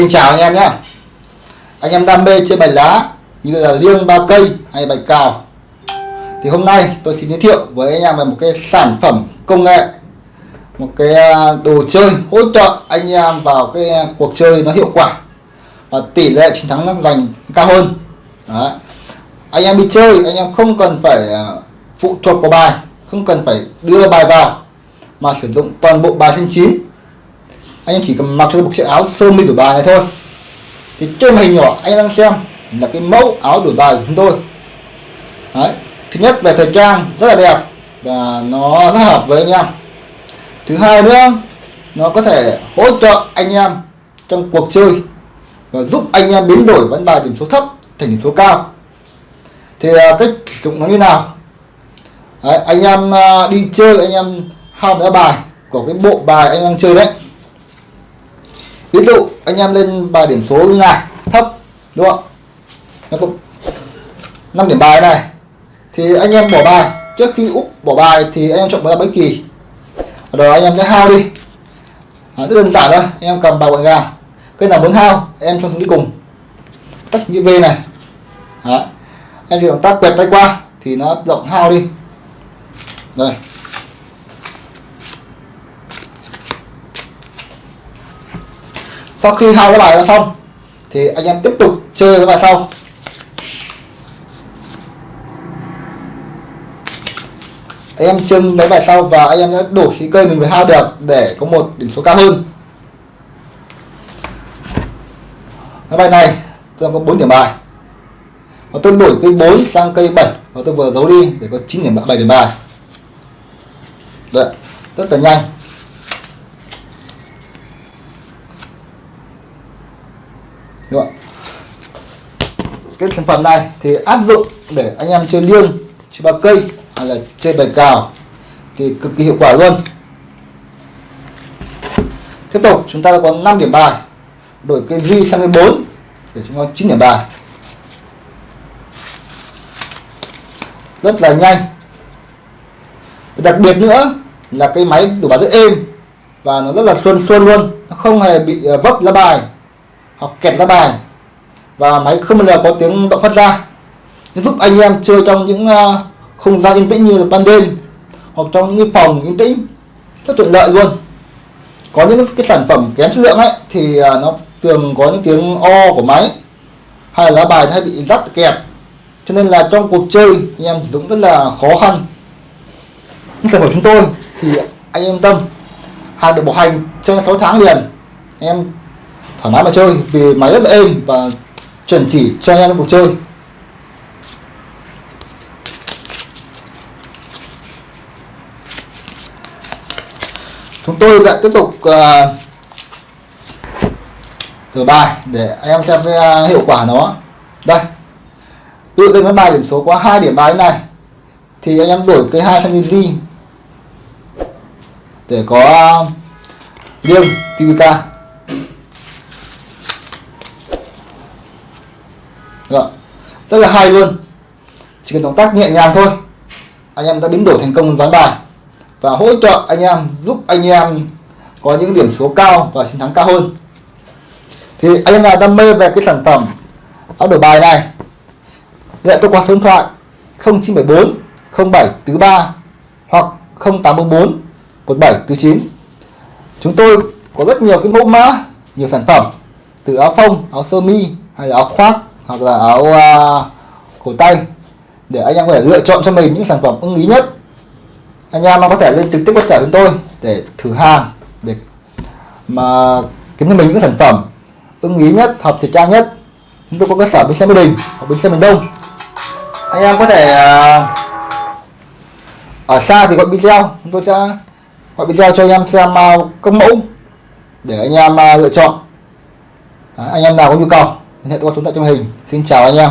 Xin chào anh em nhé. Anh em đam mê chơi bài lá, như là liêng ba cây hay bài cào. Thì hôm nay tôi xin giới thiệu với anh em về một cái sản phẩm công nghệ, một cái à, đồ chơi hỗ trợ anh em vào cái cuộc chơi nó hiệu quả và tỷ lệ chiến thắng nó giành cao hơn. Đấy. anh em đi chơi, anh em không cần phải à, phụ thuộc vào bài, không cần phải đưa bài vào, mà sử dụng toàn bộ bài thân chín anh em chỉ cần mặc cho một chiếc áo sơ mi đổi bài này thôi. Thì trên màn hình nhỏ anh đang xem là cái mẫu áo đổi bài của chúng tôi. Đấy. thứ nhất về thời trang rất là đẹp và nó rất hợp với anh em. Thứ hai nữa nó có thể hỗ trợ anh em trong cuộc chơi và giúp anh em biến đổi ván bài điểm số thấp thành điểm số cao. Thì à, cách sử dụng nó như nào? Đấy, anh em à, đi chơi anh em hao đá bài của cái bộ bài anh đang chơi đấy ví dụ anh em lên bài điểm số như này thấp đúng không? Nó cũng 5 điểm bài này. Thì anh em bỏ bài. Trước khi úp bỏ bài thì anh em chọn bài bẫy kỳ. Rồi anh em sẽ hao đi. À, rất đơn giản thôi. Anh em cầm bài gọn gàng cái nào muốn hao em cho xuống đi cùng. Tắt như V này. Đấy. em chỉ động tác quẹt tay qua thì nó rộng hao đi. Đây. Sau khi hai cái bài đã xong thì anh em tiếp tục chơi cái bài sau. Anh em chơi mấy bài sau và anh em đã đủ khí cây mình mới hao được để có một điểm số cao hơn. Cái bài này tôi có 4 điểm bài. Và tôi đổi cây 4 sang cây 7 và tôi vừa giấu đi để có 9 điểm 7 điểm bài. Đấy, rất là nhanh. Đúng không? cái sản phẩm này thì áp dụng để anh em chơi liêng, chơi ba cây hay là chơi bài cào thì cực kỳ hiệu quả luôn. Tiếp tục, chúng ta có 5 điểm bài. Đổi cây di sang cây 4 để chúng ta 9 điểm bài. Rất là nhanh. Đặc biệt nữa là cái máy đủ bài rất êm và nó rất là xuân xuân luôn. Nó không hề bị ờ, vấp lá bài hoặc kẹt lá bài. Và máy không bao giờ có tiếng động phát ra. Giúp anh em chơi trong những ờ, không gian yên tĩnh như là ban đêm, hoặc trong những phòng yên tĩnh. Rất thuận lợi luôn. Có những cái sản phẩm kém chất lượng ấy, thì ờ, nó thường có những tiếng o của máy, hay là lá bài hay bị rắt kẹt. Cho nên là trong cuộc chơi, anh em sử dụng rất là khó khăn. Nhưng sản phẩm chúng tôi, thì anh em tâm. Hàng được bảo hành trên 6 tháng liền. Em thoải mái mà chơi vì máy rất là êm và chuẩn chỉ cho anh em cuộc chơi. Chúng tôi lại tiếp tục uh, thử bài để anh em xem cái uh, hiệu quả nó. Đây. Ví dụ cái bài điểm số có hai điểm bài này thì anh em đổi cái hai thằng đi để có à, liêng TVK Rồi. rất là hay luôn. Chỉ cần động tác nhẹ nhàng thôi, anh em đã biến đổi thành công ván bài. Và hỗ trợ anh em, giúp anh em có những điểm số cao và chiến thắng cao hơn. Thì anh em nào đam mê về cái sản phẩm áo đổi bài này, liên tôi qua số điện thoại 0974 0743 hoặc 0844 1749 chúng tôi có rất nhiều cái mẫu mã, nhiều sản phẩm, từ áo phông, áo sơ mi hay là áo khoác hoặc là áo uh, cổ tay để anh em có thể lựa chọn cho mình những sản phẩm ưng ý nhất. Anh em có thể lên trực tiếp website chúng tôi để thử hàng để mà kiếm cho mình những sản phẩm ưng ý nhất hợp thời trang nhất. Chúng tôi có cơ sở bên xe Mỹ Đình hoặc bên xe miền Đông. Anh em có thể à, ở xa thì gọi video. Chúng tôi sẽ gọi video cho anh em xem uh, các mẫu để anh em lựa chọn. Anh em nào có nhu cầu liên hệ qua số điện thoại trong hình xin chào anh em.